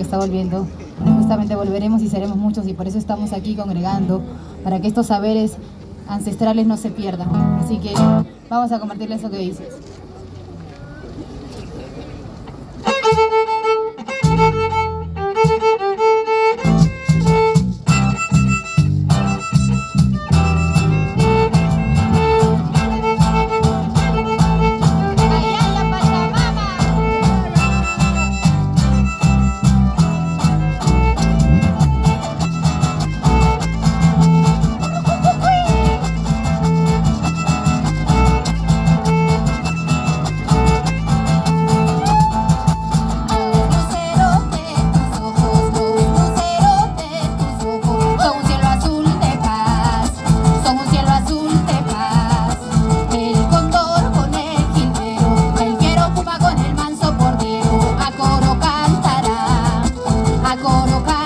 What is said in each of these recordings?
que está volviendo. Justamente volveremos y seremos muchos y por eso estamos aquí congregando, para que estos saberes ancestrales no se pierdan. Así que vamos a compartirles lo que dices. Coro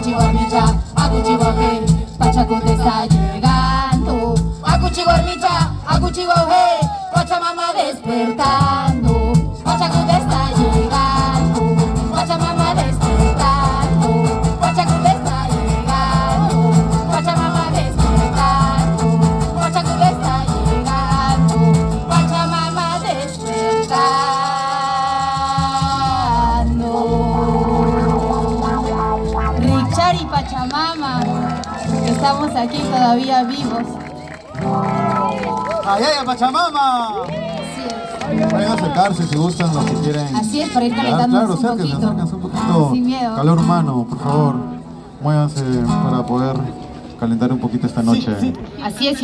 Aguchihuarmicha, aguchihuaje, pachacuti está llegando. Aguchihuarmicha, aguchihuaje, pachamama despertando. Richard y Pachamama, estamos aquí todavía vivos. ¡Ay, ay, Pachamama! A acercarse si gustan, los que quieren. Así es, para ir calentándonos Claro, un acérquense, poquito. acérquense un poquito. Sin miedo. Calor humano, por favor. Muévanse para poder calentar un poquito esta noche. Así es.